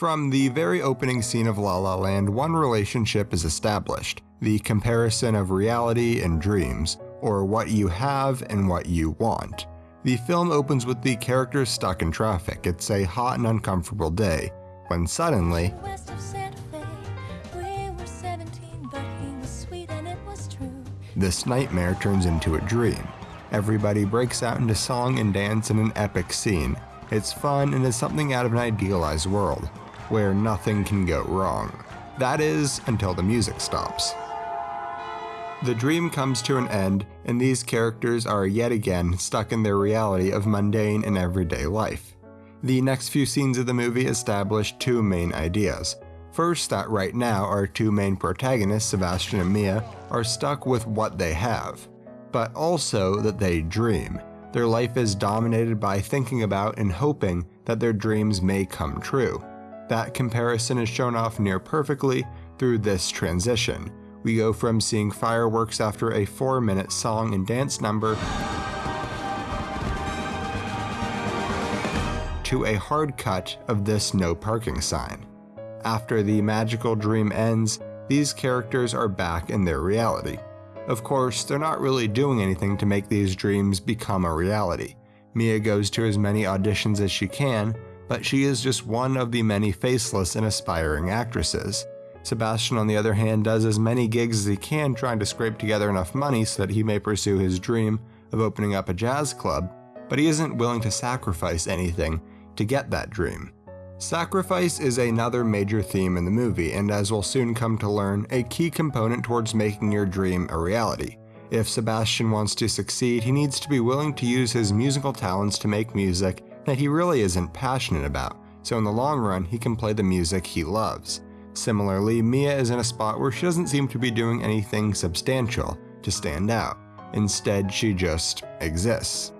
From the very opening scene of La La Land, one relationship is established the comparison of reality and dreams, or what you have and what you want. The film opens with the characters stuck in traffic. It's a hot and uncomfortable day, when suddenly, this nightmare turns into a dream. Everybody breaks out into song and dance in an epic scene. It's fun and is something out of an idealized world, where nothing can go wrong. That is, until the music stops. The dream comes to an end, and these characters are yet again stuck in their reality of mundane and everyday life. The next few scenes of the movie establish two main ideas. First, that right now our two main protagonists, Sebastian and Mia, are stuck with what they have, but also that they dream. Their life is dominated by thinking about and hoping that their dreams may come true. That comparison is shown off near perfectly through this transition, we go from seeing fireworks after a 4 minute song and dance number to a hard cut of this no parking sign. After the magical dream ends, these characters are back in their reality. Of course, they're not really doing anything to make these dreams become a reality. Mia goes to as many auditions as she can, but she is just one of the many faceless and aspiring actresses. Sebastian, on the other hand, does as many gigs as he can trying to scrape together enough money so that he may pursue his dream of opening up a jazz club, but he isn't willing to sacrifice anything to get that dream. Sacrifice is another major theme in the movie, and as we'll soon come to learn, a key component towards making your dream a reality. If Sebastian wants to succeed, he needs to be willing to use his musical talents to make music that he really isn't passionate about, so in the long run, he can play the music he loves. Similarly, Mia is in a spot where she doesn't seem to be doing anything substantial to stand out. Instead, she just exists.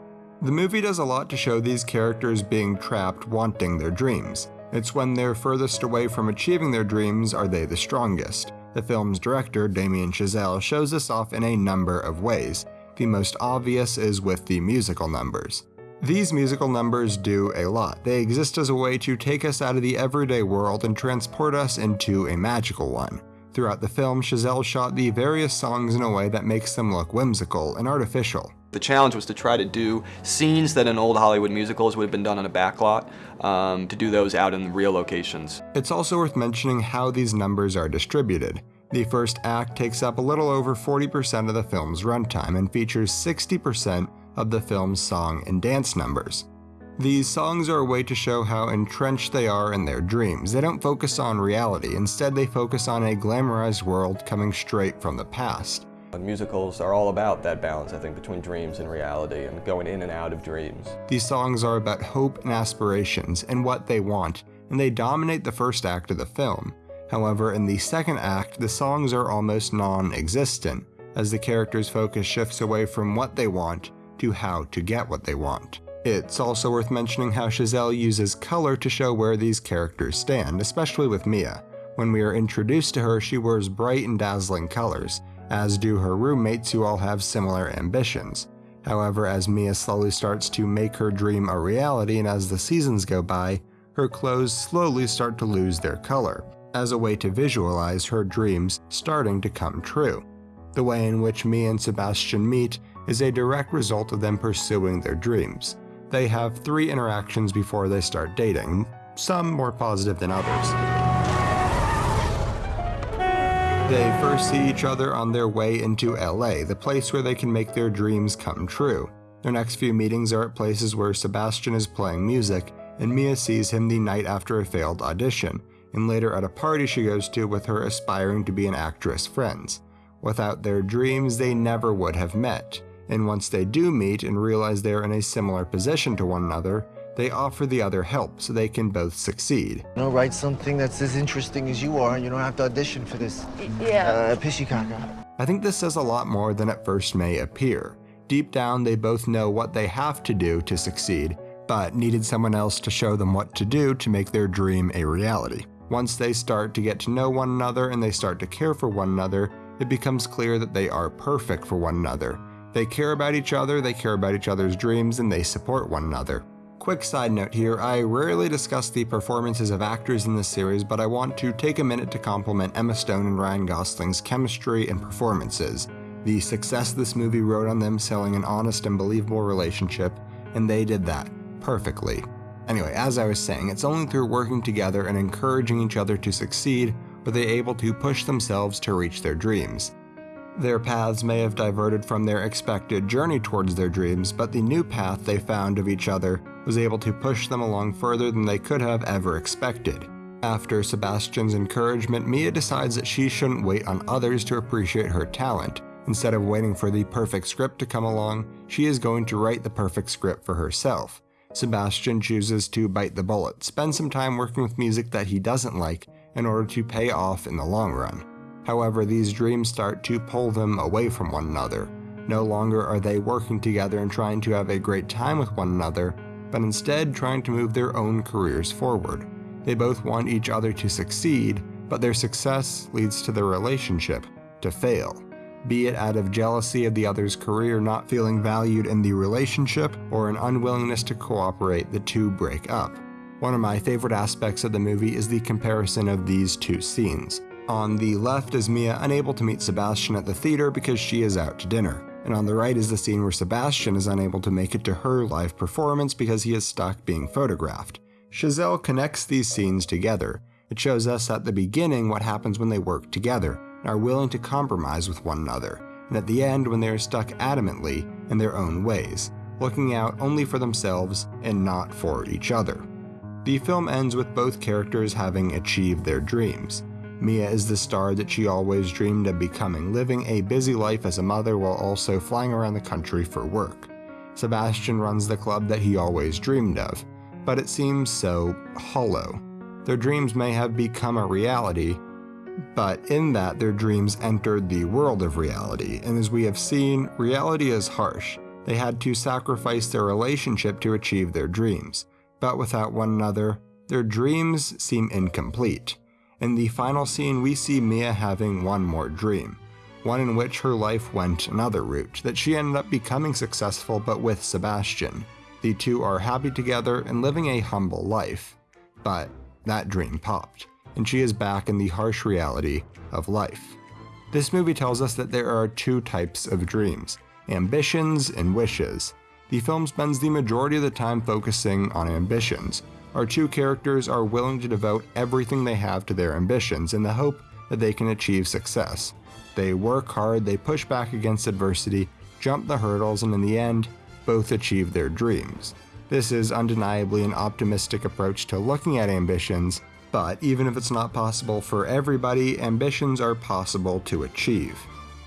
The movie does a lot to show these characters being trapped wanting their dreams. It's when they're furthest away from achieving their dreams are they the strongest. The film's director, Damien Chazelle, shows this off in a number of ways. The most obvious is with the musical numbers. These musical numbers do a lot. They exist as a way to take us out of the everyday world and transport us into a magical one. Throughout the film, Chazelle shot the various songs in a way that makes them look whimsical and artificial. The challenge was to try to do scenes that in old Hollywood musicals would have been done on a backlot, um, to do those out in real locations. It's also worth mentioning how these numbers are distributed. The first act takes up a little over 40% of the film's runtime and features 60% of the film's song and dance numbers. These songs are a way to show how entrenched they are in their dreams. They don't focus on reality, instead, they focus on a glamorized world coming straight from the past. Musicals are all about that balance, I think, between dreams and reality and going in and out of dreams. These songs are about hope and aspirations and what they want, and they dominate the first act of the film. However, in the second act, the songs are almost non existent, as the characters' focus shifts away from what they want to how to get what they want. It's also worth mentioning how Chazelle uses color to show where these characters stand, especially with Mia. When we are introduced to her, she wears bright and dazzling colors, as do her roommates who all have similar ambitions. However, as Mia slowly starts to make her dream a reality and as the seasons go by, her clothes slowly start to lose their color, as a way to visualize her dreams starting to come true. The way in which Mia and Sebastian meet is a direct result of them pursuing their dreams. They have three interactions before they start dating, some more positive than others. They first see each other on their way into LA, the place where they can make their dreams come true. Their next few meetings are at places where Sebastian is playing music, and Mia sees him the night after a failed audition, and later at a party she goes to with her aspiring to be an actress friends. Without their dreams, they never would have met and once they do meet and realize they are in a similar position to one another, they offer the other help so they can both succeed. You know, write something that's as interesting as you are, and you don't have to audition for this. Yeah. Uh, pissy caca. I think this says a lot more than at first may appear. Deep down, they both know what they have to do to succeed, but needed someone else to show them what to do to make their dream a reality. Once they start to get to know one another and they start to care for one another, it becomes clear that they are perfect for one another, they care about each other, they care about each other's dreams, and they support one another. Quick side note here, I rarely discuss the performances of actors in this series, but I want to take a minute to compliment Emma Stone and Ryan Gosling's chemistry and performances. The success this movie wrote on them selling an honest and believable relationship, and they did that perfectly. Anyway, as I was saying, it's only through working together and encouraging each other to succeed were they able to push themselves to reach their dreams. Their paths may have diverted from their expected journey towards their dreams, but the new path they found of each other was able to push them along further than they could have ever expected. After Sebastian's encouragement, Mia decides that she shouldn't wait on others to appreciate her talent. Instead of waiting for the perfect script to come along, she is going to write the perfect script for herself. Sebastian chooses to bite the bullet, spend some time working with music that he doesn't like in order to pay off in the long run. However, these dreams start to pull them away from one another. No longer are they working together and trying to have a great time with one another, but instead trying to move their own careers forward. They both want each other to succeed, but their success leads to their relationship to fail. Be it out of jealousy of the other's career not feeling valued in the relationship or an unwillingness to cooperate, the two break up. One of my favorite aspects of the movie is the comparison of these two scenes. On the left is Mia unable to meet Sebastian at the theater because she is out to dinner, and on the right is the scene where Sebastian is unable to make it to her live performance because he is stuck being photographed. Chazelle connects these scenes together. It shows us at the beginning what happens when they work together and are willing to compromise with one another, and at the end when they are stuck adamantly in their own ways, looking out only for themselves and not for each other. The film ends with both characters having achieved their dreams. Mia is the star that she always dreamed of becoming, living a busy life as a mother while also flying around the country for work. Sebastian runs the club that he always dreamed of, but it seems so hollow. Their dreams may have become a reality, but in that their dreams entered the world of reality, and as we have seen, reality is harsh. They had to sacrifice their relationship to achieve their dreams, but without one another, their dreams seem incomplete. In the final scene, we see Mia having one more dream, one in which her life went another route, that she ended up becoming successful but with Sebastian. The two are happy together and living a humble life. But that dream popped, and she is back in the harsh reality of life. This movie tells us that there are two types of dreams ambitions and wishes. The film spends the majority of the time focusing on ambitions, our two characters are willing to devote everything they have to their ambitions in the hope that they can achieve success. They work hard, they push back against adversity, jump the hurdles, and in the end, both achieve their dreams. This is undeniably an optimistic approach to looking at ambitions, but even if it's not possible for everybody, ambitions are possible to achieve.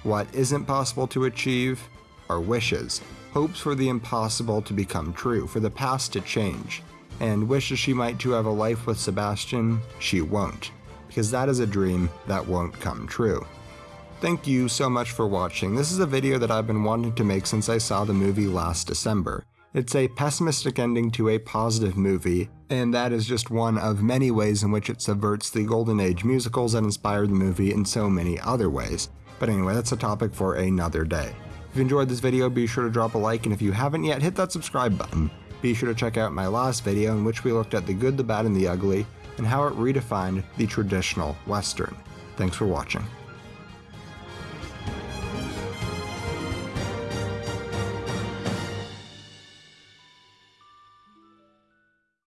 What isn't possible to achieve are wishes, hopes for the impossible to become true, for the past to change and wishes she might to have a life with Sebastian, she won't, because that is a dream that won't come true. Thank you so much for watching. This is a video that I've been wanting to make since I saw the movie last December. It's a pessimistic ending to a positive movie, and that is just one of many ways in which it subverts the golden age musicals that inspired the movie in so many other ways. But anyway, that's a topic for another day. If you enjoyed this video, be sure to drop a like, and if you haven't yet, hit that subscribe button. Be sure to check out my last video in which we looked at the good, the bad, and the ugly, and how it redefined the traditional Western. Thanks for watching.